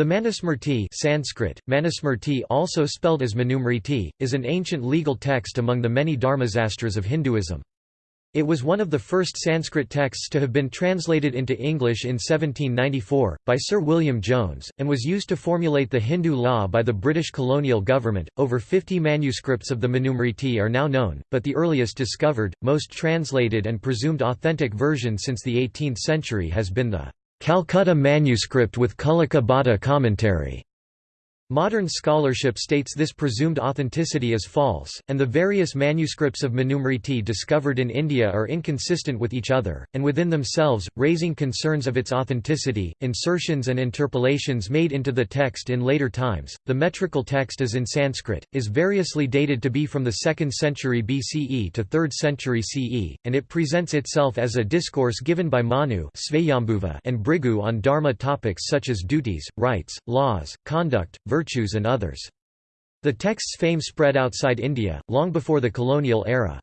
The Manusmriti Sanskrit, Manusmriti also spelled as Manusmriti, is an ancient legal text among the many Dharmasastras of Hinduism. It was one of the first Sanskrit texts to have been translated into English in 1794, by Sir William Jones, and was used to formulate the Hindu law by the British colonial government. Over 50 manuscripts of the Manusmriti are now known, but the earliest discovered, most translated, and presumed authentic version since the 18th century has been the Calcutta manuscript with Kulluka Bhatta commentary. Modern scholarship states this presumed authenticity is false, and the various manuscripts of Manusmriti discovered in India are inconsistent with each other, and within themselves, raising concerns of its authenticity. Insertions and interpolations made into the text in later times. The metrical text is in Sanskrit, is variously dated to be from the 2nd century BCE to 3rd century CE, and it presents itself as a discourse given by Manu and Bhrigu on Dharma topics such as duties, rights, laws, conduct, virtue virtues and others. The text's fame spread outside India, long before the colonial era.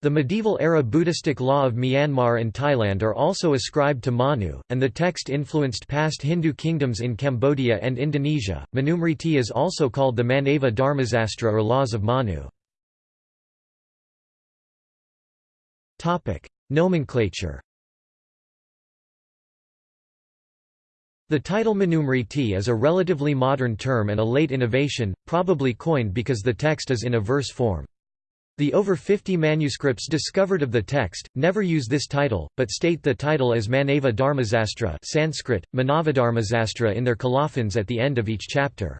The medieval-era Buddhistic law of Myanmar and Thailand are also ascribed to Manu, and the text influenced past Hindu kingdoms in Cambodia and Indonesia. Manusmriti is also called the Manava Dharmasastra or Laws of Manu. Topic: Nomenclature The title Manusmriti is a relatively modern term and a late innovation, probably coined because the text is in a verse form. The over 50 manuscripts discovered of the text, never use this title, but state the title as Manava Dharmasastra Sanskrit, Manavadharmasastra in their colophons at the end of each chapter.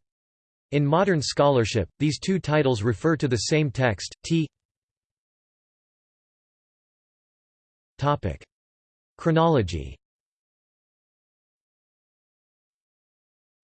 In modern scholarship, these two titles refer to the same text, t Chronology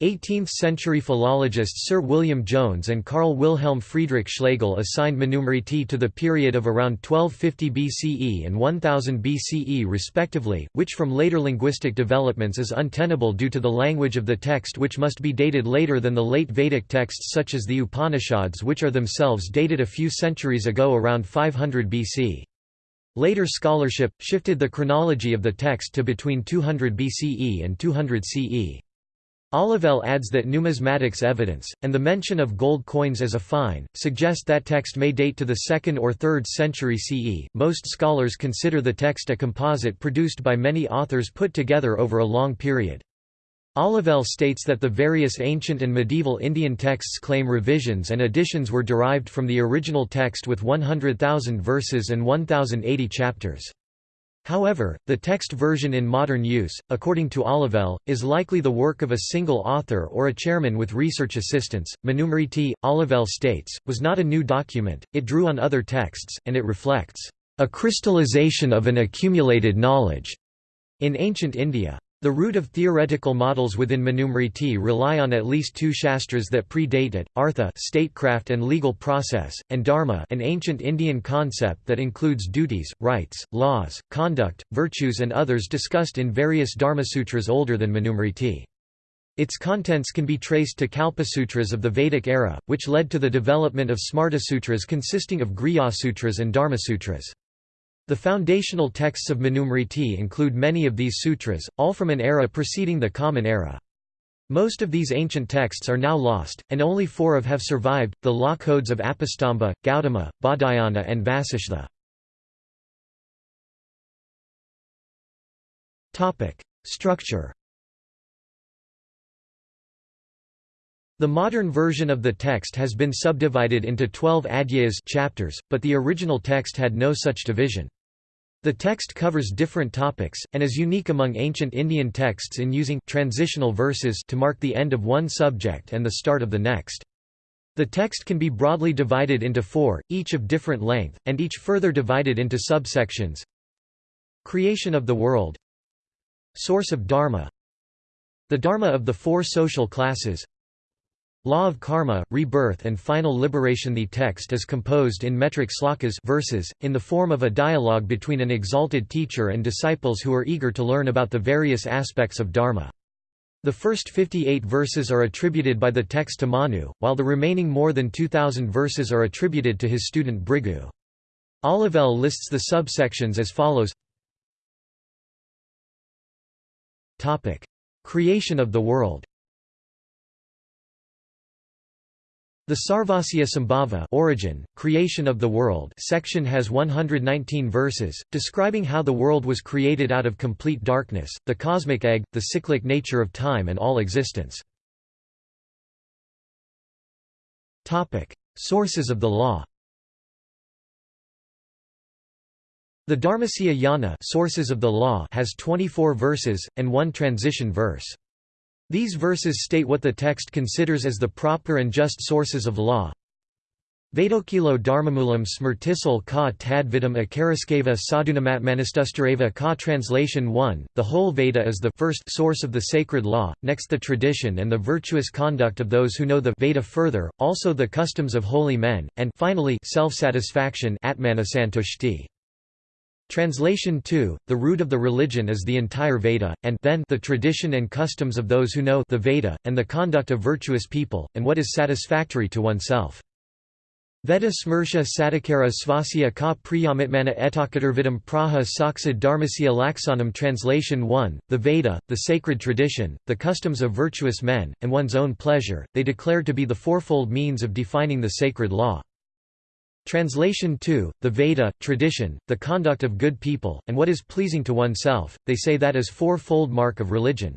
18th-century philologists Sir William Jones and Carl Wilhelm Friedrich Schlegel assigned Manusmriti to the period of around 1250 BCE and 1000 BCE respectively, which from later linguistic developments is untenable due to the language of the text which must be dated later than the late Vedic texts such as the Upanishads which are themselves dated a few centuries ago around 500 BC. Later scholarship, shifted the chronology of the text to between 200 BCE and 200 CE. Olivelle adds that numismatics evidence, and the mention of gold coins as a fine, suggest that text may date to the 2nd or 3rd century CE. Most scholars consider the text a composite produced by many authors put together over a long period. Olivelle states that the various ancient and medieval Indian texts claim revisions and additions were derived from the original text with 100,000 verses and 1,080 chapters. However, the text version in modern use, according to Olivelle, is likely the work of a single author or a chairman with research assistants. Manusmriti, Olivelle states, was not a new document, it drew on other texts, and it reflects a crystallization of an accumulated knowledge in ancient India. The root of theoretical models within Manusmriti rely on at least two shastras that predate it, Artha statecraft and legal process, and Dharma an ancient Indian concept that includes duties, rights, laws, conduct, virtues and others discussed in various Dharmasutras older than Manusmriti. Its contents can be traced to Kalpasutras of the Vedic era, which led to the development of Smartasutras consisting of Grihya-sutras and Dharmasutras. The foundational texts of Manusmriti include many of these sutras, all from an era preceding the Common Era. Most of these ancient texts are now lost, and only four of have survived, the law codes of Apastamba, Gautama, Baudhayana and Vasishtha. Structure The modern version of the text has been subdivided into 12 adhyayas chapters, but the original text had no such division. The text covers different topics, and is unique among ancient Indian texts in using transitional verses to mark the end of one subject and the start of the next. The text can be broadly divided into four, each of different length, and each further divided into subsections. Creation of the world Source of Dharma The Dharma of the four social classes Law of karma, rebirth and final liberation The text is composed in metric slokas verses, in the form of a dialogue between an exalted teacher and disciples who are eager to learn about the various aspects of dharma. The first 58 verses are attributed by the text to Manu, while the remaining more than 2,000 verses are attributed to his student Bhrigu. Olivelle lists the subsections as follows Creation of the world The Sarvasya Sambhava origin, creation of the world section has 119 verses, describing how the world was created out of complete darkness, the cosmic egg, the cyclic nature of time and all existence. Sources of the law The Dharmasya Yana sources of the law has 24 verses, and one transition verse. These verses state what the text considers as the proper and just sources of law. Vedokilo dharmamulam smrtisal ka tadvidam akaraskeva sadhunamatmanastustareva ka Translation 1, the whole Veda is the first source of the sacred law, next the tradition and the virtuous conduct of those who know the Veda further, also the customs of holy men, and finally self-satisfaction atmanasantushti. Translation 2, the root of the religion is the entire Veda, and then the tradition and customs of those who know the Veda, and the conduct of virtuous people, and what is satisfactory to oneself. Veda smersha satakara svasya ka priyamitmana praha saksad dharmasya laksanam Translation 1, the Veda, the sacred tradition, the customs of virtuous men, and one's own pleasure, they declare to be the fourfold means of defining the sacred law. Translation 2, the Veda, tradition, the conduct of good people, and what is pleasing to oneself, they say that is four-fold mark of religion.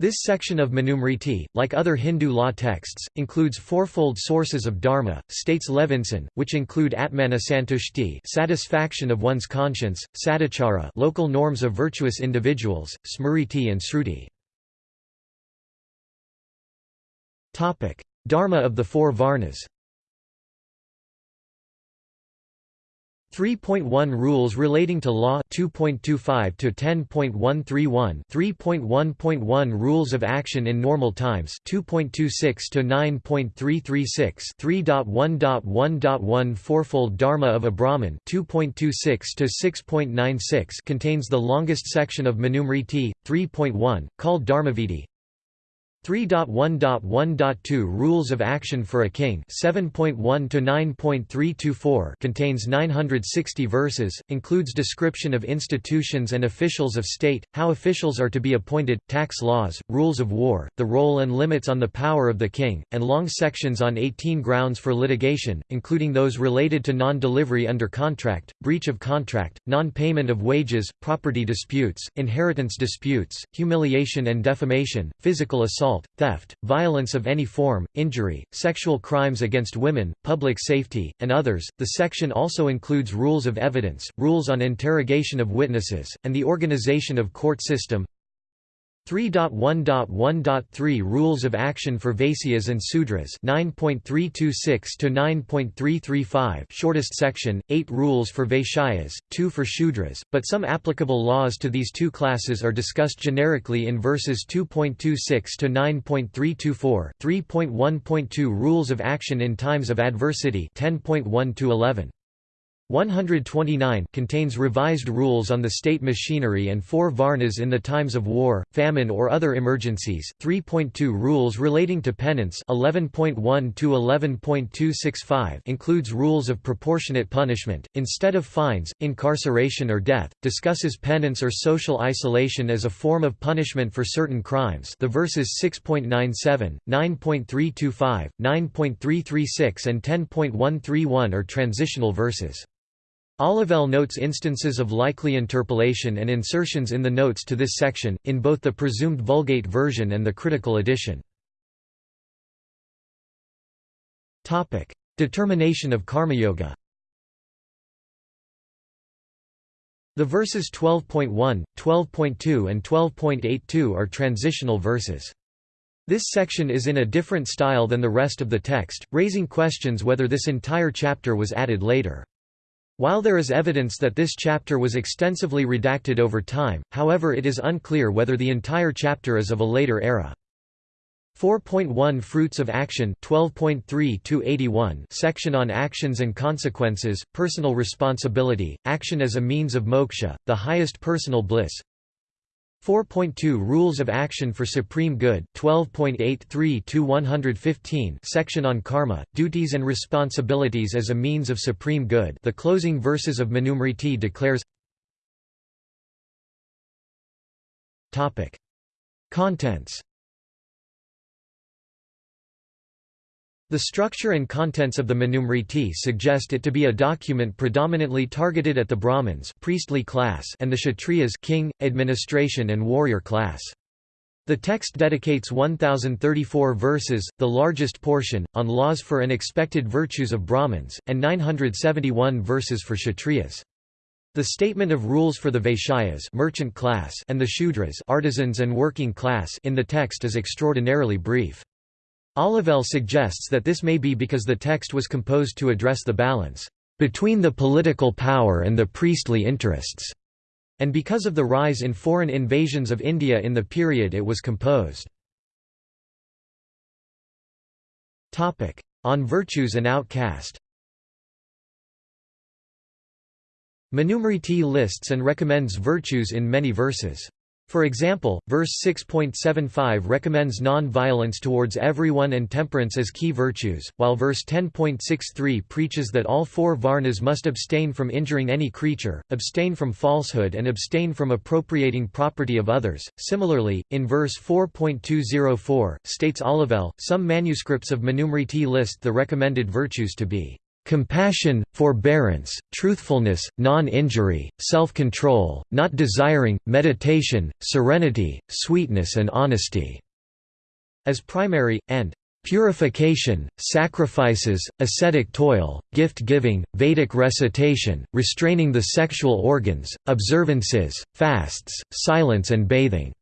This section of Manusmriti, like other Hindu law texts, includes fourfold sources of dharma, states Levinson, which include atmanasantushti satisfaction of one's conscience, sadachara local norms of virtuous individuals, smriti and sruti. Dharma of the four varnas 3.1 Rules relating to law 2.25 to 10.131 3.1.1 Rules of action in normal times 2.26 to 9.336 3.1.1.1 Fourfold Dharma of a Brahmin 2.26 to 6.96 contains the longest section of Manusmriti 3.1 called Dharmavidi 3.1.1.2 Rules of Action for a King 7.1 to 9.324 contains 960 verses, includes description of institutions and officials of state, how officials are to be appointed, tax laws, rules of war, the role and limits on the power of the king, and long sections on 18 grounds for litigation, including those related to non-delivery under contract, breach of contract, non-payment of wages, property disputes, inheritance disputes, humiliation and defamation, physical assault assault, theft, violence of any form, injury, sexual crimes against women, public safety, and others. The section also includes rules of evidence, rules on interrogation of witnesses, and the organization of court system, 3.1.1.3 Rules of Action for Vaisyas and Sudras 9.326 to 9.335 Shortest section 8 Rules for Vaishyas 2 for Shudras but some applicable laws to these two classes are discussed generically in verses 2.26 to 9.324 3.1.2 Rules of Action in Times of Adversity 10.1 to 11 129 contains revised rules on the state machinery and four varnas in the times of war, famine or other emergencies, 3.2 rules relating to penance 11.1 to 11.265 includes rules of proportionate punishment, instead of fines, incarceration or death, discusses penance or social isolation as a form of punishment for certain crimes. The verses 6.97, 9.325, 9.336 and 10.131 are transitional verses. Olivelle notes instances of likely interpolation and insertions in the notes to this section, in both the presumed Vulgate version and the critical edition. Determination of karma-yoga The verses 12.1, 12.2 and 12.82 are transitional verses. This section is in a different style than the rest of the text, raising questions whether this entire chapter was added later. While there is evidence that this chapter was extensively redacted over time, however it is unclear whether the entire chapter is of a later era. 4.1 Fruits of Action 12.3 section on actions and consequences, personal responsibility, action as a means of moksha, the highest personal bliss 4.2 Rules of Action for Supreme Good 12.83-115 section on karma, duties and responsibilities as a means of supreme good the closing verses of Manusmriti declares. Contents The structure and contents of the Manusmriti suggest it to be a document predominantly targeted at the Brahmins priestly class and the Kshatriyas king, administration and warrior class. The text dedicates 1034 verses, the largest portion, on laws for and expected virtues of Brahmins, and 971 verses for Kshatriyas. The statement of rules for the Vaishyas merchant class and the Shudras artisans and working class in the text is extraordinarily brief. Olivelle suggests that this may be because the text was composed to address the balance between the political power and the priestly interests, and because of the rise in foreign invasions of India in the period it was composed. On virtues and outcast Manusmriti lists and recommends virtues in many verses. For example, verse 6.75 recommends non-violence towards everyone and temperance as key virtues, while verse 10.63 preaches that all four varnas must abstain from injuring any creature, abstain from falsehood and abstain from appropriating property of others. Similarly, in verse 4.204, states Olivelle, some manuscripts of Manusmriti list the recommended virtues to be compassion, forbearance, truthfulness, non-injury, self-control, not desiring, meditation, serenity, sweetness and honesty", as primary, and purification, sacrifices, ascetic toil, gift-giving, Vedic recitation, restraining the sexual organs, observances, fasts, silence and bathing",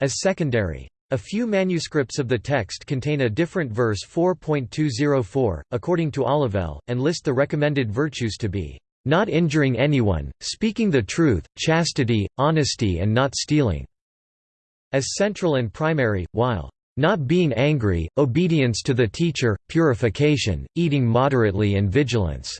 as secondary. A few manuscripts of the text contain a different verse 4.204, according to Olivelle, and list the recommended virtues to be, "...not injuring anyone, speaking the truth, chastity, honesty and not stealing", as central and primary, while not being angry, obedience to the teacher, purification, eating moderately and vigilance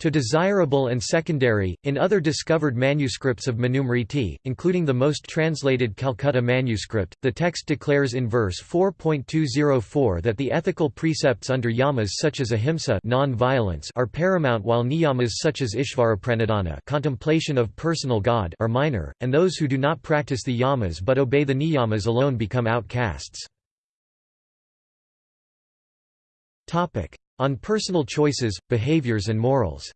to desirable and secondary. In other discovered manuscripts of Manusmriti, including the most translated Calcutta manuscript, the text declares in verse 4.204 that the ethical precepts under yamas such as ahimsa non-violence are paramount while niyamas such as ishvarapranidhana contemplation of personal God are minor, and those who do not practice the yamas but obey the niyamas alone become outcasts. On personal choices, behaviors and morals.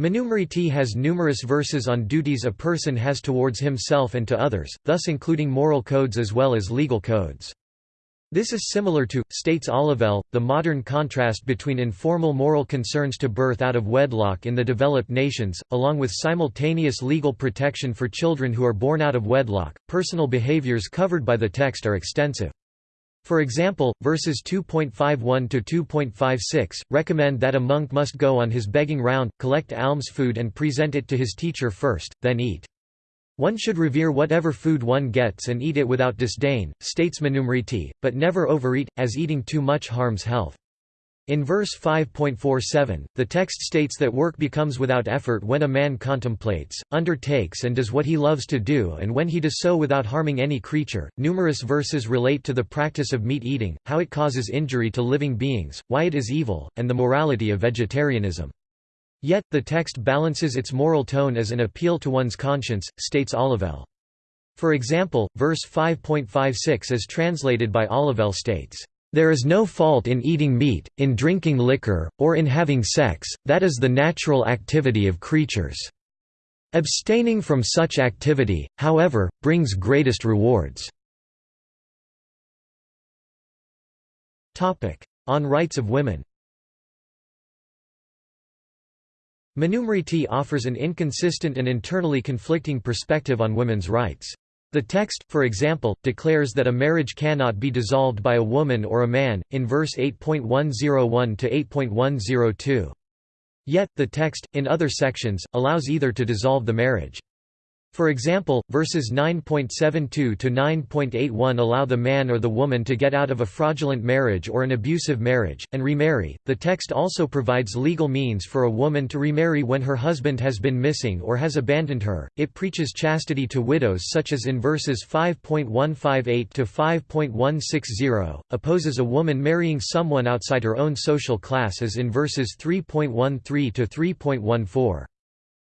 Manusmriti has numerous verses on duties a person has towards himself and to others, thus including moral codes as well as legal codes. This is similar to, states Olivelle, the modern contrast between informal moral concerns to birth out of wedlock in the developed nations, along with simultaneous legal protection for children who are born out of wedlock. Personal behaviors covered by the text are extensive. For example, verses 2.51 to 2.56 recommend that a monk must go on his begging round, collect alms food and present it to his teacher first, then eat. One should revere whatever food one gets and eat it without disdain, states Manusmriti, but never overeat, as eating too much harms health. In verse 5.47, the text states that work becomes without effort when a man contemplates, undertakes, and does what he loves to do, and when he does so without harming any creature. Numerous verses relate to the practice of meat eating, how it causes injury to living beings, why it is evil, and the morality of vegetarianism. Yet, the text balances its moral tone as an appeal to one's conscience, states Olivelle. For example, verse 5.56 as translated by Olivelle states, there is no fault in eating meat, in drinking liquor, or in having sex, that is the natural activity of creatures. Abstaining from such activity, however, brings greatest rewards. On rights of women Manusmriti offers an inconsistent and internally conflicting perspective on women's rights. The text, for example, declares that a marriage cannot be dissolved by a woman or a man, in verse 8.101 to 8.102. Yet, the text, in other sections, allows either to dissolve the marriage. For example, verses 9.72 to 9.81 allow the man or the woman to get out of a fraudulent marriage or an abusive marriage, and remarry. The text also provides legal means for a woman to remarry when her husband has been missing or has abandoned her. It preaches chastity to widows, such as in verses 5.158 to 5.160, opposes a woman marrying someone outside her own social class, as in verses 3.13 to 3.14.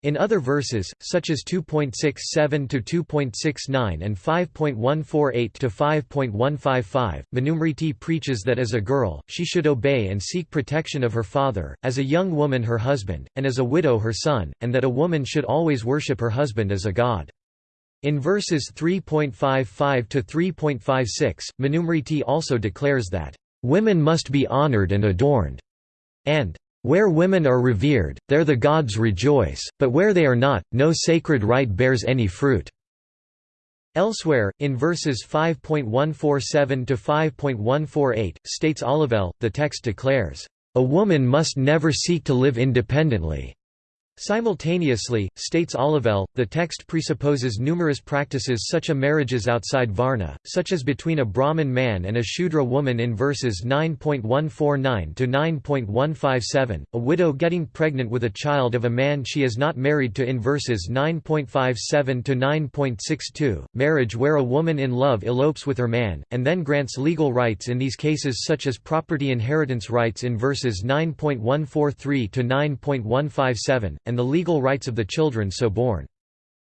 In other verses, such as 2.67 to 2.69 and 5.148 to 5.155, Manusmriti preaches that as a girl, she should obey and seek protection of her father, as a young woman her husband, and as a widow her son, and that a woman should always worship her husband as a god. In verses 3.55 to 3.56, Manusmriti also declares that, "...women must be honored and adorned," and where women are revered, there the gods rejoice, but where they are not, no sacred rite bears any fruit." Elsewhere, in verses 5.147 to 5.148, states Olivelle, the text declares, "...a woman must never seek to live independently." Simultaneously, states Olivelle, the text presupposes numerous practices such as marriages outside Varna, such as between a Brahmin man and a Shudra woman in verses 9.149 to 9.157, a widow getting pregnant with a child of a man she is not married to in verses 9.57 to 9.62, marriage where a woman in love elopes with her man, and then grants legal rights in these cases such as property inheritance rights in verses 9.143 to 9.157, and the legal rights of the children so born.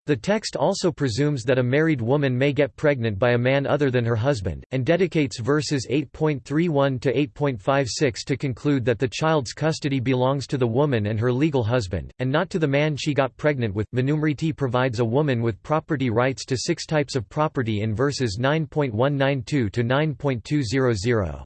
The text also presumes that a married woman may get pregnant by a man other than her husband, and dedicates verses 8.31 to 8.56 to conclude that the child's custody belongs to the woman and her legal husband, and not to the man she got pregnant with. Manusmriti provides a woman with property rights to six types of property in verses 9.192 to 9.200.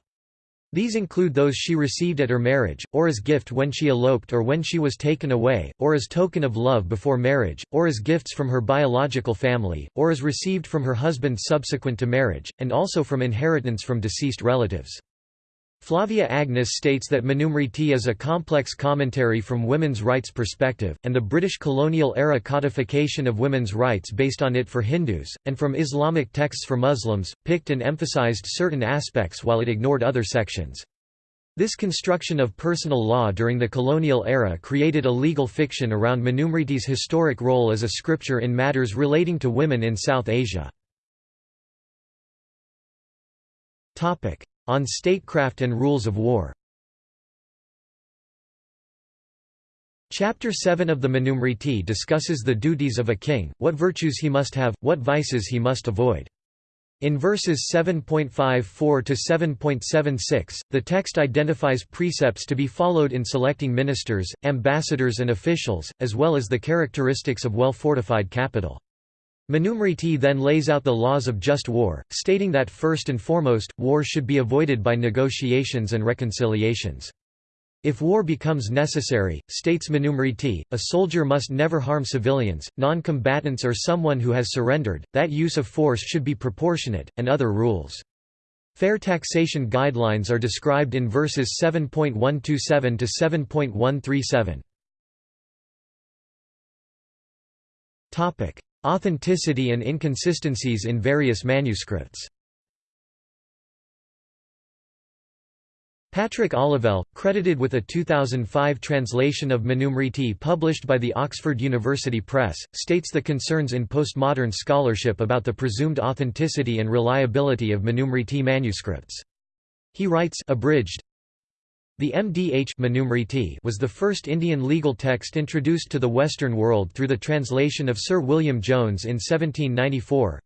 These include those she received at her marriage, or as gift when she eloped or when she was taken away, or as token of love before marriage, or as gifts from her biological family, or as received from her husband subsequent to marriage, and also from inheritance from deceased relatives. Flavia Agnes states that Manusmriti is a complex commentary from women's rights perspective, and the British colonial-era codification of women's rights based on it for Hindus, and from Islamic texts for Muslims, picked and emphasized certain aspects while it ignored other sections. This construction of personal law during the colonial era created a legal fiction around Manusmriti's historic role as a scripture in matters relating to women in South Asia. On Statecraft and Rules of War Chapter 7 of the Manusmriti discusses the duties of a king, what virtues he must have, what vices he must avoid. In verses 7.54 to 7.76, the text identifies precepts to be followed in selecting ministers, ambassadors and officials, as well as the characteristics of well-fortified capital. Manusmriti then lays out the laws of just war, stating that first and foremost, war should be avoided by negotiations and reconciliations. If war becomes necessary, states Manusmriti, a soldier must never harm civilians, non-combatants or someone who has surrendered, that use of force should be proportionate, and other rules. Fair taxation guidelines are described in verses 7.127 to 7.137. Authenticity and inconsistencies in various manuscripts Patrick Olivelle, credited with a 2005 translation of Manusmriti published by the Oxford University Press, states the concerns in postmodern scholarship about the presumed authenticity and reliability of Manusmriti manuscripts. He writes abridged, the MDH was the first Indian legal text introduced to the Western world through the translation of Sir William Jones in 1794.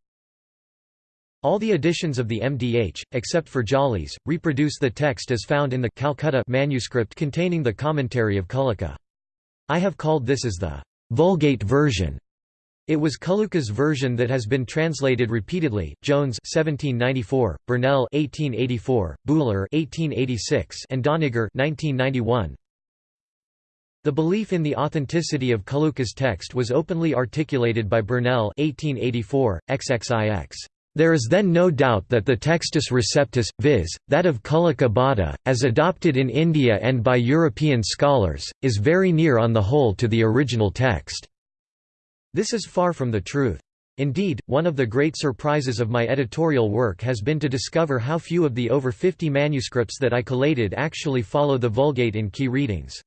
All the editions of the MDH, except for Jolly's, reproduce the text as found in the Calcutta manuscript containing the commentary of Kulluka. I have called this as the Vulgate version. It was Kulluka's version that has been translated repeatedly. Jones 1794, Burnell 1884, Buhler 1886, and Doniger 1991. The belief in the authenticity of Kulluka's text was openly articulated by Burnell 1884, XXIX. There is then no doubt that the textus receptus, viz., that of Kulluka Bhatta, as adopted in India and by European scholars, is very near on the whole to the original text. This is far from the truth. Indeed, one of the great surprises of my editorial work has been to discover how few of the over 50 manuscripts that I collated actually follow the Vulgate in key readings.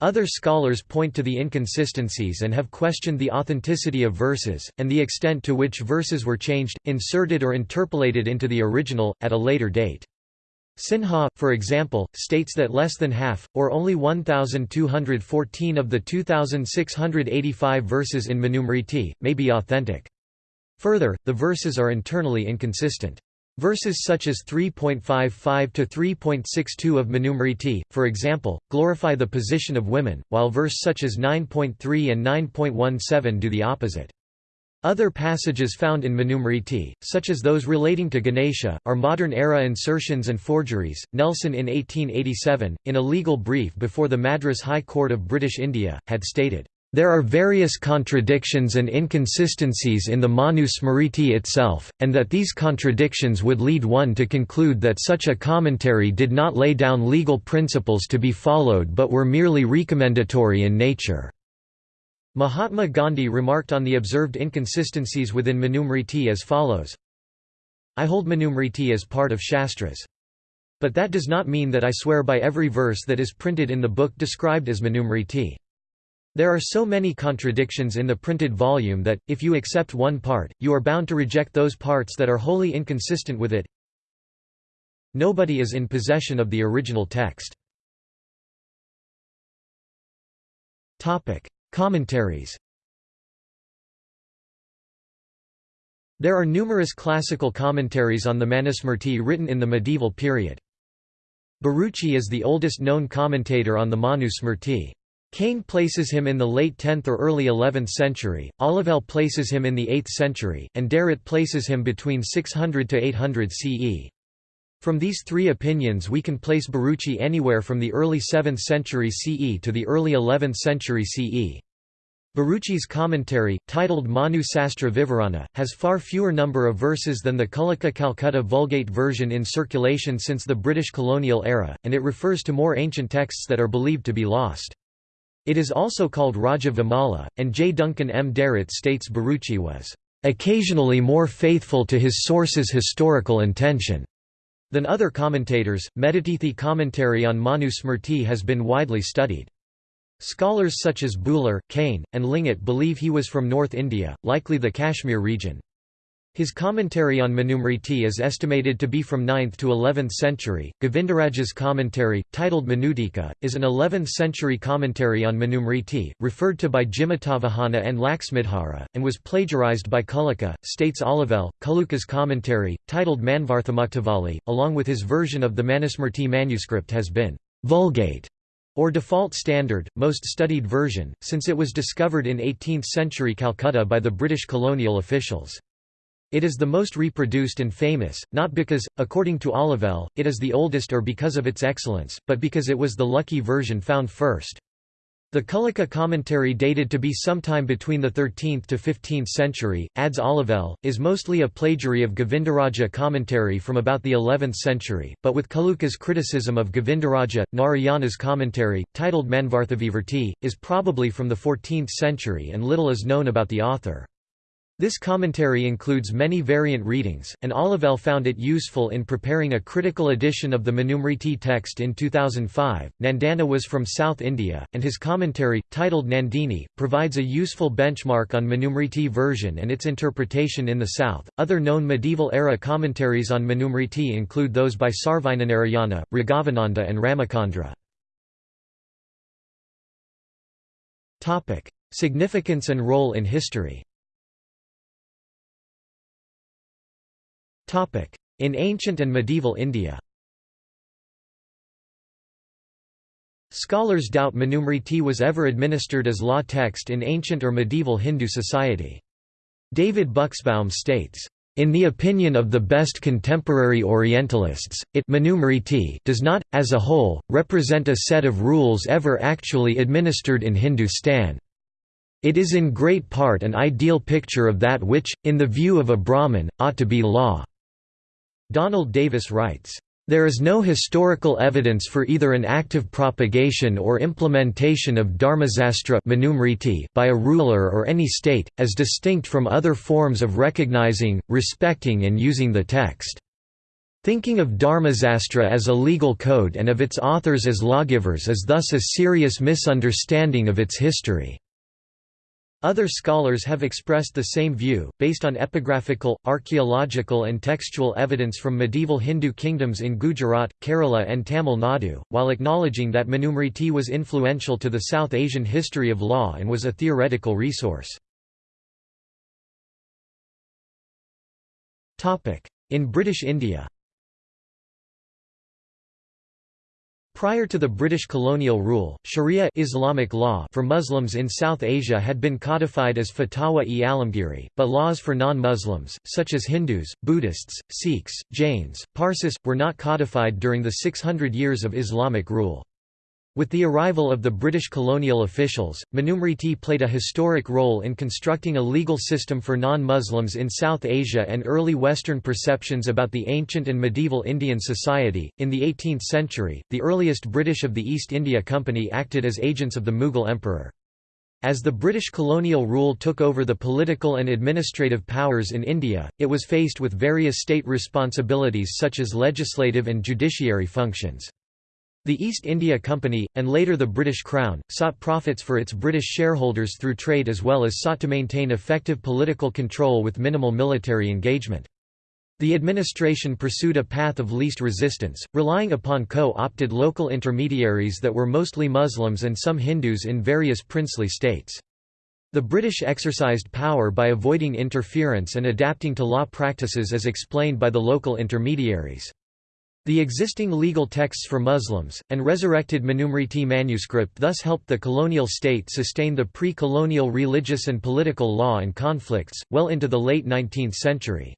Other scholars point to the inconsistencies and have questioned the authenticity of verses, and the extent to which verses were changed, inserted or interpolated into the original, at a later date. Sinha, for example, states that less than half, or only 1,214 of the 2,685 verses in Manusmriti, may be authentic. Further, the verses are internally inconsistent. Verses such as 3.55 to 3.62 of Manusmriti, for example, glorify the position of women, while verse such as 9.3 and 9.17 do the opposite. Other passages found in Manusmriti, such as those relating to Ganesha, are modern-era insertions and forgeries. Nelson in 1887, in a legal brief before the Madras High Court of British India, had stated, "...there are various contradictions and inconsistencies in the Manu Smriti itself, and that these contradictions would lead one to conclude that such a commentary did not lay down legal principles to be followed but were merely recommendatory in nature." Mahatma Gandhi remarked on the observed inconsistencies within Manusmriti as follows I hold Manusmriti as part of Shastras. But that does not mean that I swear by every verse that is printed in the book described as Manusmriti. There are so many contradictions in the printed volume that, if you accept one part, you are bound to reject those parts that are wholly inconsistent with it. Nobody is in possession of the original text. Commentaries There are numerous classical commentaries on the Manusmriti written in the medieval period. Bharuci is the oldest known commentator on the Manu Smrti. Kane places him in the late 10th or early 11th century, Olivelle places him in the 8th century, and Derrett places him between 600 to 800 CE. From these three opinions we can place Bharuci anywhere from the early 7th century CE to the early 11th century CE. Bharuci's commentary, titled Manu Sastra Vivarana, has far fewer number of verses than the Kulluka Calcutta Vulgate version in circulation since the British colonial era, and it refers to more ancient texts that are believed to be lost. It is also called Raja Vimala, and J. Duncan M. Derrett states Bharuci was occasionally more faithful to his source's historical intention than other commentators. Medhatithi commentary on Manu Smrti has been widely studied. Scholars such as Buhler, Kane, and Lingat believe he was from North India, likely the Kashmir region. His commentary on Manusmriti is estimated to be from 9th to 11th century. Govindaraja's commentary, titled Manutika, is an 11th century commentary on Manusmriti, referred to by Jimutavahana and Laxmidhara, and was plagiarized by Kulluka, states Olivelle. Kulluka's commentary, titled Manvarthamuktavali, along with his version of the Manusmriti manuscript has been vulgate or default standard, most studied version, since it was discovered in 18th-century Calcutta by the British colonial officials. It is the most reproduced and famous, not because, according to Olivelle, it is the oldest or because of its excellence, but because it was the lucky version found first. The Kulluka commentary dated to be sometime between the 13th to 15th century, adds Olivelle, is mostly a plagiary of Govindaraja commentary from about the 11th century, but with Kulluka's criticism of Govindaraja, Narayana's commentary, titled Manvarthavivrti, is probably from the 14th century and little is known about the author. This commentary includes many variant readings, and Olivelle found it useful in preparing a critical edition of the Manusmriti text in 2005. Nandana was from South India, and his commentary, titled Nandini, provides a useful benchmark on Manusmriti version and its interpretation in the South. Other known medieval era commentaries on Manusmriti include those by Sarvajnanarayana, Raghavananda, and Ramacandra. Significance and role in history In ancient and medieval India Scholars doubt Manusmriti was ever administered as law text in ancient or medieval Hindu society. David Buxbaum states, in the opinion of the best contemporary Orientalists, it does not, as a whole, represent a set of rules ever actually administered in Hindustan. It is in great part an ideal picture of that which, in the view of a Brahmin, ought to be law. Donald Davis writes, there is no historical evidence for either an active propagation or implementation of Dharmasastra by a ruler or any state, as distinct from other forms of recognizing, respecting and using the text. Thinking of Dharmasastra as a legal code and of its authors as lawgivers is thus a serious misunderstanding of its history. Other scholars have expressed the same view, based on epigraphical, archaeological and textual evidence from medieval Hindu kingdoms in Gujarat, Kerala and Tamil Nadu, while acknowledging that Manusmriti was influential to the South Asian history of law and was a theoretical resource. In British India Prior to the British colonial rule, Sharia Islamic law for Muslims in South Asia had been codified as Fatwa-e-Alamgiri, but laws for non-Muslims, such as Hindus, Buddhists, Sikhs, Jains, Parsis, were not codified during the 600 years of Islamic rule. With the arrival of the British colonial officials, Manusmriti played a historic role in constructing a legal system for non-Muslims in South Asia and early Western perceptions about the ancient and medieval Indian society. In the 18th century, the earliest British of the East India Company acted as agents of the Mughal emperor. As the British colonial rule took over the political and administrative powers in India, it was faced with various state responsibilities such as legislative and judiciary functions. The East India Company, and later the British Crown, sought profits for its British shareholders through trade as well as sought to maintain effective political control with minimal military engagement. The administration pursued a path of least resistance, relying upon co-opted local intermediaries that were mostly Muslims and some Hindus in various princely states. The British exercised power by avoiding interference and adapting to law practices as explained by the local intermediaries. The existing legal texts for Muslims, and resurrected Manusmriti manuscript thus helped the colonial state sustain the pre-colonial religious and political law and conflicts, well into the late 19th century.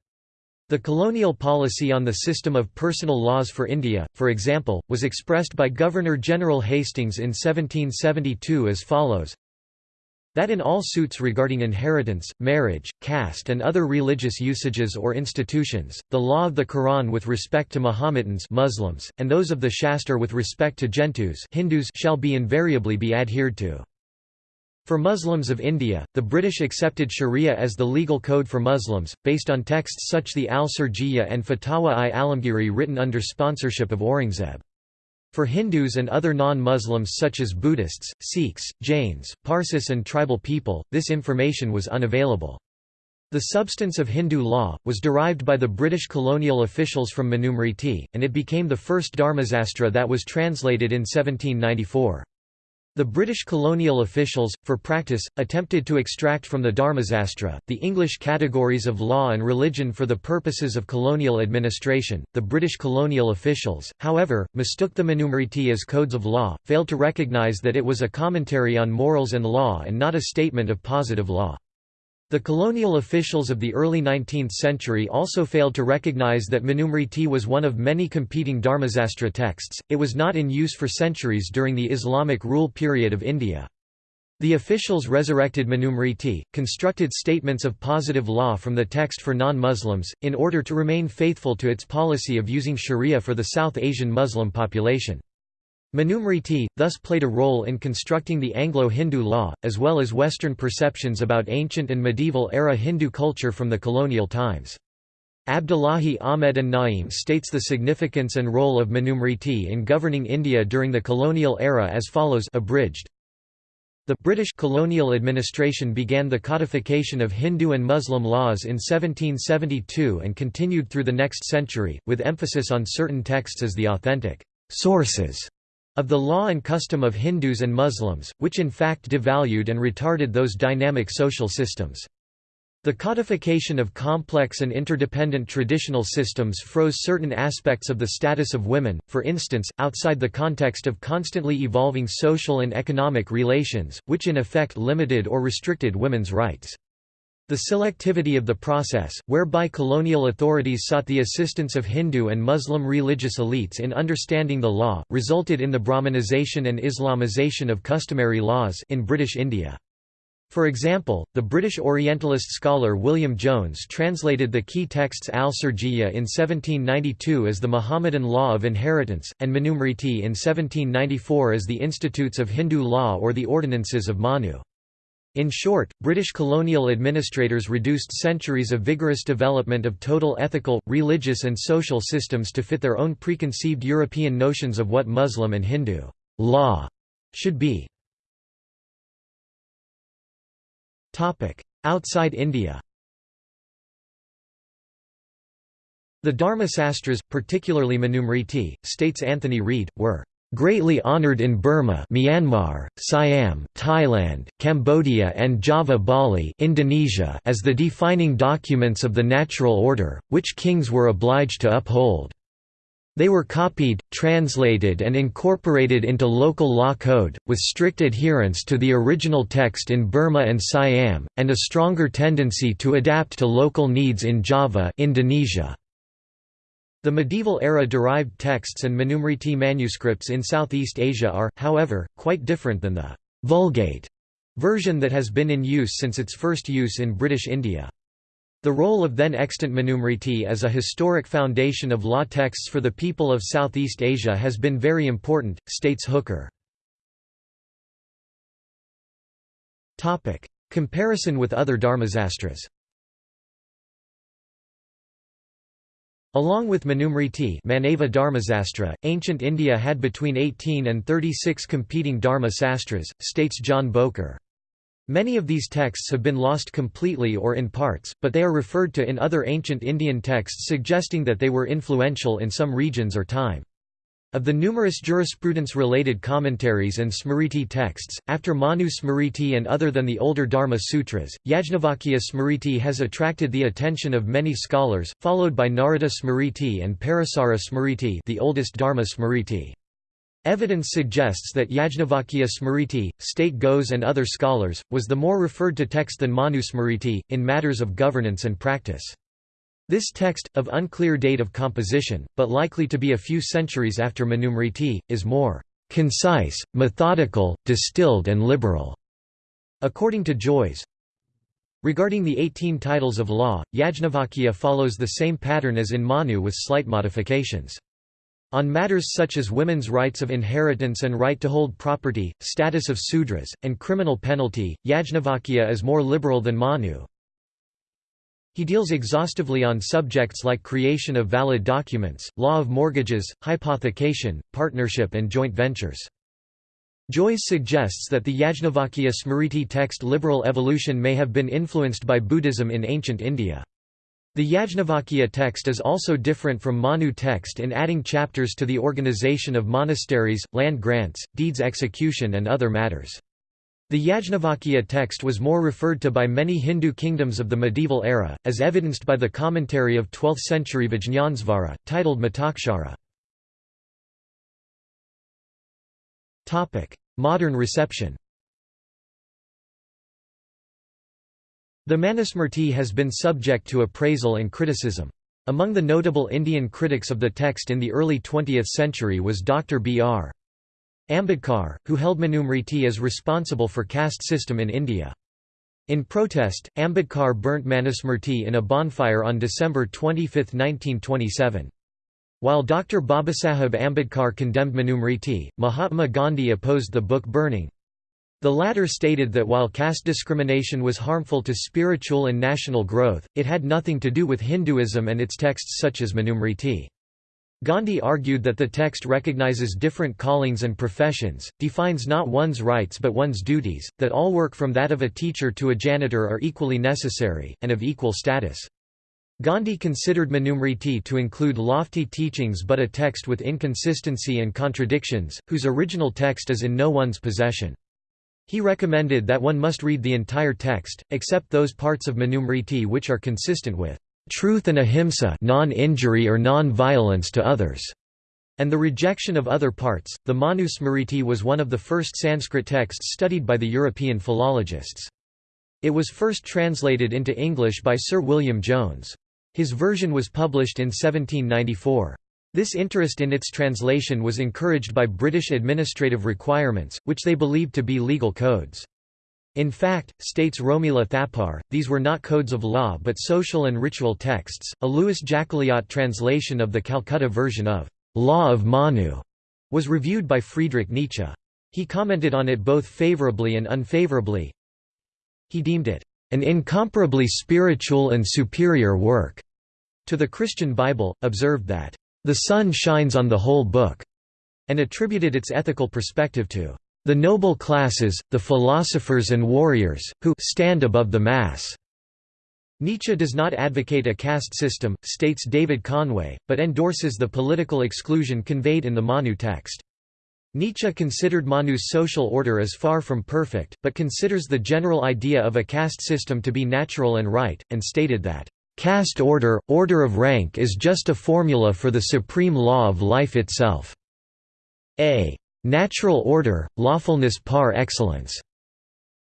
The colonial policy on the system of personal laws for India, for example, was expressed by Governor-General Hastings in 1772 as follows that in all suits regarding inheritance, marriage, caste and other religious usages or institutions, the law of the Quran with respect to Mahometans Muslims, and those of the Shastra with respect to Gentus Hindus shall be invariably be adhered to. For Muslims of India, the British accepted Sharia as the legal code for Muslims, based on texts such the Al-Sirjiyya and Fatawa-i-Alamgiri written under sponsorship of Aurangzeb. For Hindus and other non-Muslims such as Buddhists, Sikhs, Jains, Parsis and tribal people, this information was unavailable. The substance of Hindu law, was derived by the British colonial officials from Manusmriti, and it became the first Dharmasastra that was translated in 1794. The British colonial officials, for practice, attempted to extract from the Dharmasastra, the English categories of law and religion for the purposes of colonial administration. The British colonial officials, however, mistook the Manusmriti as codes of law, failed to recognise that it was a commentary on morals and law and not a statement of positive law. The colonial officials of the early 19th century also failed to recognize that Manusmriti was one of many competing Dharmasastra texts, it was not in use for centuries during the Islamic rule period of India. The officials resurrected Manusmriti, constructed statements of positive law from the text for non-Muslims, in order to remain faithful to its policy of using sharia for the South Asian Muslim population. Manusmriti, thus played a role in constructing the Anglo-Hindu law, as well as Western perceptions about ancient and medieval-era Hindu culture from the colonial times. Abdullahi Ahmed An-Na'im states the significance and role of Manusmriti in governing India during the colonial era as follows abridged. The British colonial administration began the codification of Hindu and Muslim laws in 1772 and continued through the next century, with emphasis on certain texts as the authentic sources of the law and custom of Hindus and Muslims, which in fact devalued and retarded those dynamic social systems. The codification of complex and interdependent traditional systems froze certain aspects of the status of women, for instance, outside the context of constantly evolving social and economic relations, which in effect limited or restricted women's rights. The selectivity of the process, whereby colonial authorities sought the assistance of Hindu and Muslim religious elites in understanding the law, resulted in the Brahmanization and Islamization of customary laws in British India. For example, the British Orientalist scholar William Jones translated the key texts Al-Sirjiyya in 1792 as the Mohammedan law of inheritance, and Manusmriti in 1794 as the Institutes of Hindu law or the Ordinances of Manu. In short, British colonial administrators reduced centuries of vigorous development of total ethical, religious and social systems to fit their own preconceived European notions of what Muslim and Hindu law should be. Outside India The Dharma Sastras, particularly Manusmriti, states Anthony Reid, were greatly honored in Burma Myanmar, Siam, Thailand, Cambodia and Java Bali Indonesia as the defining documents of the natural order, which kings were obliged to uphold. They were copied, translated and incorporated into local law code, with strict adherence to the original text in Burma and Siam, and a stronger tendency to adapt to local needs in Java Indonesia. The medieval-era derived texts and Manusmriti manuscripts in Southeast Asia are, however, quite different than the «Vulgate» version that has been in use since its first use in British India. The role of then extant Manusmriti as a historic foundation of law texts for the people of Southeast Asia has been very important, states Hooker. Comparison with other Dharmasastras Along with Manusmriti Manava Dharmasastra, ancient India had between 18 and 36 competing Dharma sastras, states John Bowker. Many of these texts have been lost completely or in parts, but they are referred to in other ancient Indian texts suggesting that they were influential in some regions or time. Of the numerous jurisprudence-related commentaries and Smriti texts, after Manu Smriti and other than the older Dharma Sutras, Yajnavalkya Smriti has attracted the attention of many scholars, followed by Narada Smriti and Parasara Smriti the oldest Dharma Smriti. Evidence suggests that Yajnavalkya Smriti, state Ghose and other scholars, was the more referred to text than Manu Smriti, in matters of governance and practice. This text, of unclear date of composition, but likely to be a few centuries after Manusmriti, is more concise, methodical, distilled and liberal. According to Jois, Regarding the 18 titles of law, Yajnavalkya follows the same pattern as in Manu with slight modifications. On matters such as women's rights of inheritance and right to hold property, status of sudras, and criminal penalty, Yajnavalkya is more liberal than Manu, he deals exhaustively on subjects like creation of valid documents, law of mortgages, hypothecation, partnership and joint ventures. Jois suggests that the Yajnavalkya Smriti text liberal evolution may have been influenced by Buddhism in ancient India. The Yajnavalkya text is also different from Manu text in adding chapters to the organization of monasteries, land grants, deeds execution and other matters. The Yajnavalkya text was more referred to by many Hindu kingdoms of the medieval era, as evidenced by the commentary of 12th-century Vijñānasvara, titled Mitakshara. Modern reception The Manusmriti has been subject to appraisal and criticism. Among the notable Indian critics of the text in the early 20th century was Dr. B.R. Ambedkar, who held Manusmriti as responsible for caste system in India. In protest, Ambedkar burnt Manusmriti in a bonfire on December 25, 1927. While Dr. Babasaheb Ambedkar condemned Manusmriti, Mahatma Gandhi opposed the book burning. The latter stated that while caste discrimination was harmful to spiritual and national growth, it had nothing to do with Hinduism and its texts such as Manusmriti. Gandhi argued that the text recognizes different callings and professions, defines not one's rights but one's duties, that all work from that of a teacher to a janitor are equally necessary, and of equal status. Gandhi considered Manusmriti to include lofty teachings but a text with inconsistency and contradictions, whose original text is in no one's possession. He recommended that one must read the entire text, except those parts of Manusmriti which are consistent with truth and ahimsa non-injury or non-violence to others, and the rejection of other parts. The Manusmriti was one of the first Sanskrit texts studied by the European philologists. It was first translated into English by Sir William Jones. His version was published in 1794. This interest in its translation was encouraged by British administrative requirements, which they believed to be legal codes. In fact, states Romila Thapar, these were not codes of law but social and ritual texts. A Louis Jacqueliot translation of the Calcutta version of Law of Manu was reviewed by Friedrich Nietzsche. He commented on it both favorably and unfavorably. He deemed it an incomparably spiritual and superior work to the Christian Bible, observed that the sun shines on the whole book, and attributed its ethical perspective to the noble classes, the philosophers and warriors, who stand above the mass." Nietzsche does not advocate a caste system, states David Conway, but endorses the political exclusion conveyed in the Manu text. Nietzsche considered Manu's social order as far from perfect, but considers the general idea of a caste system to be natural and right, and stated that, "...caste order, order of rank is just a formula for the supreme law of life itself. A natural order, lawfulness par excellence."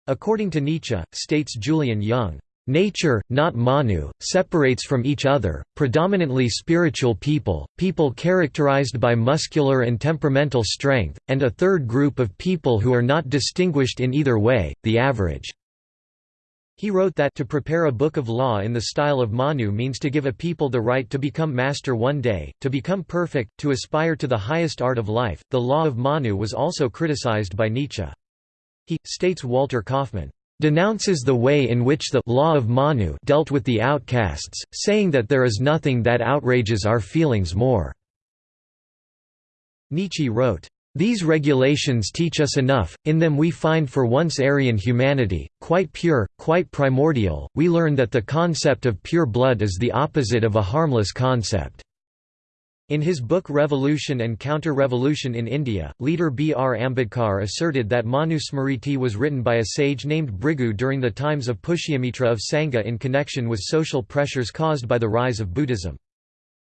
According to Nietzsche, states Julian Young, Nature, not Manu, separates from each other, predominantly spiritual people, people characterized by muscular and temperamental strength, and a third group of people who are not distinguished in either way, the average. He wrote that to prepare a book of law in the style of Manu means to give a people the right to become master one day, to become perfect, to aspire to the highest art of life. The law of Manu was also criticized by Nietzsche. He, states Walter Kaufmann, denounces the way in which the law of Manu dealt with the outcasts, saying that there is nothing that outrages our feelings more. Nietzsche wrote, these regulations teach us enough, in them we find for once Aryan humanity, quite pure, quite primordial, we learn that the concept of pure blood is the opposite of a harmless concept. In his book Revolution and Counter-Revolution in India, leader B. R. Ambedkar asserted that Manu Smriti was written by a sage named Bhrigu during the times of Pushyamitra of Sangha in connection with social pressures caused by the rise of Buddhism.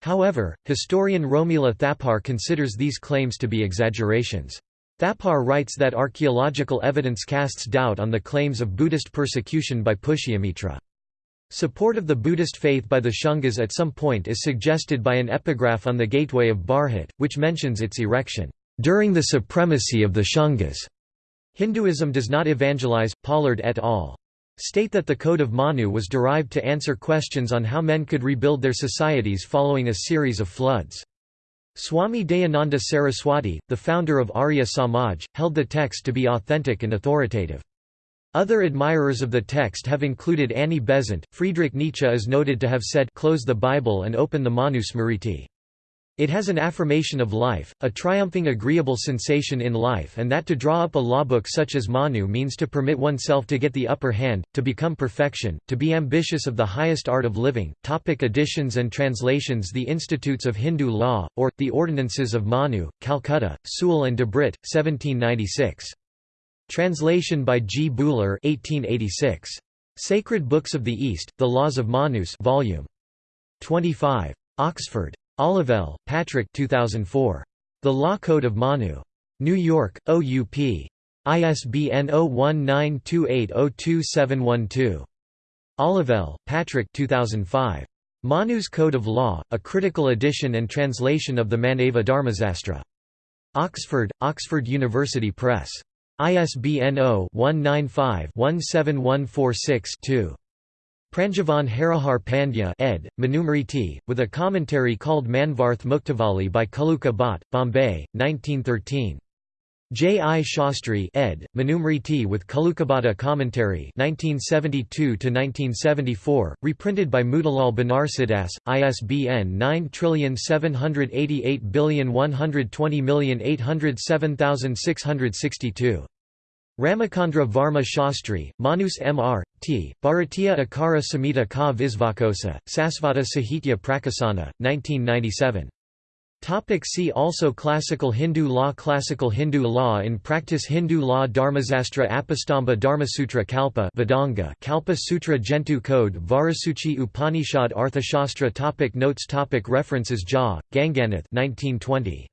However, historian Romila Thapar considers these claims to be exaggerations. Thapar writes that archaeological evidence casts doubt on the claims of Buddhist persecution by Pushyamitra. Support of the Buddhist faith by the Shungas at some point is suggested by an epigraph on the gateway of Bharhut, which mentions its erection, "...during the supremacy of the Shungas." Hinduism does not evangelize, Pollard et al. State that the Code of Manu was derived to answer questions on how men could rebuild their societies following a series of floods. Swami Dayananda Saraswati, the founder of Arya Samaj, held the text to be authentic and authoritative. Other admirers of the text have included Annie Besant. Friedrich Nietzsche is noted to have said, Close the Bible and open the Manu Smriti. It has an affirmation of life, a triumphing agreeable sensation in life and that to draw up a lawbook such as Manu means to permit oneself to get the upper hand, to become perfection, to be ambitious of the highest art of living. Topic editions and translations The Institutes of Hindu Law, or, The Ordinances of Manu, Calcutta, Sewell and Debrett, 1796. Translation by G. Buhler 1886. Sacred Books of the East, The Laws of Manus Volume 25. Oxford. Olivelle, Patrick 2004. The Law Code of Manu. New York, OUP. ISBN 0192802712. Olivelle, Patrick 2005. Manu's Code of Law, a critical edition and translation of the Manava Dharmasastra. Oxford, Oxford University Press. ISBN 0-195-17146-2. Pranjavan Harihar Pandya ed., Manusmriti, with a commentary called Manvarth Muktavali by Kulluka Bhatt, Bombay, 1913. J. I. Shastri ed., Manusmriti with Kullukabhatta commentary 1972–1974, reprinted by Motilal Banarsidass, ISBN 9788120807662. Ramachandra Varma Shastri, Manus Mr. T., Bharatiya Akara Samhita Ka Visvakosa, Sasvata Sahitya Prakasana, 1997. Topic see also Classical Hindu law Classical Hindu law in practice Hindu law Dharmasastra Apastamba Dharmasutra Kalpa Vedanga Kalpa Sutra Gentoo Code Vajrasuchi Upanishad Arthashastra topic Notes topic References Jha, Ganganath 1920.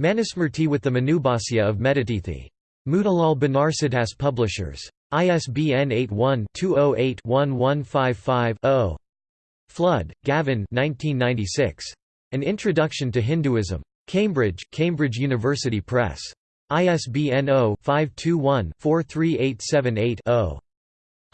Manusmriti with the Manubhasya of Medhatithi. Motilal Banarsidass Publishers. ISBN 81-208-1155-0. Flood, Gavin 1996. An Introduction to Hinduism. Cambridge, Cambridge University Press. ISBN 0-521-43878-0.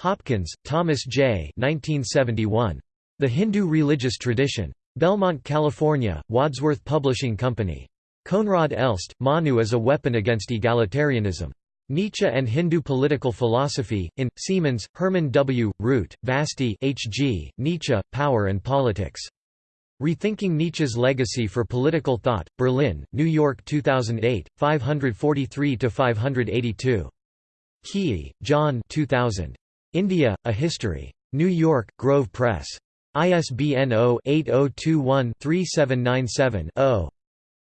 Hopkins, Thomas J. 1971. The Hindu Religious Tradition. Belmont, California, Wadsworth Publishing Company. Koenraad Elst, Manu as a Weapon Against Egalitarianism. Nietzsche and Hindu Political Philosophy, in, Siemens, Herman W., Roodt, Vasti H. G., Nietzsche, Power and Politics. Rethinking Nietzsche's Legacy for Political Thought, Berlin, New York 2008, 543–582. Keay, John 2000. India, A History. New York, Grove Press. ISBN 0-8021-3797-0.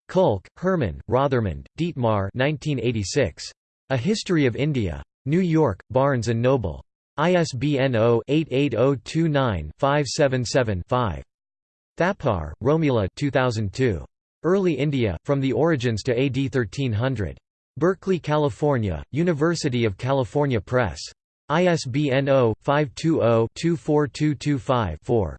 Kulke, Herman, Rothermund, Dietmar 1986. A History of India. New York, Barnes & Noble. ISBN 0-88029-577-5. Thapar, Romila 2002. Early India, From the Origins to AD 1300. Berkeley, California, University of California Press. ISBN 0-520-24225-4.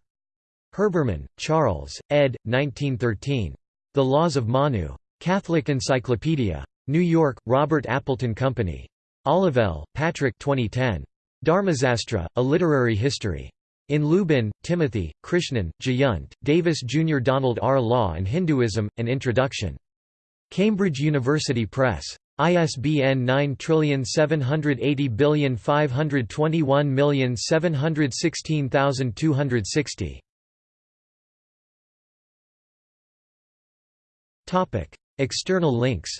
Herbermann, Charles, ed. 1913. The Laws of Manu. Catholic Encyclopedia. New York, Robert Appleton Company. Olivelle, Patrick 2010. Dharmasastra, A Literary History. In Lubin, Timothy, Krishnan, Jayant, Davis Jr. Donald R. Law and Hinduism, An Introduction. Cambridge University Press. ISBN 9780521716260. External links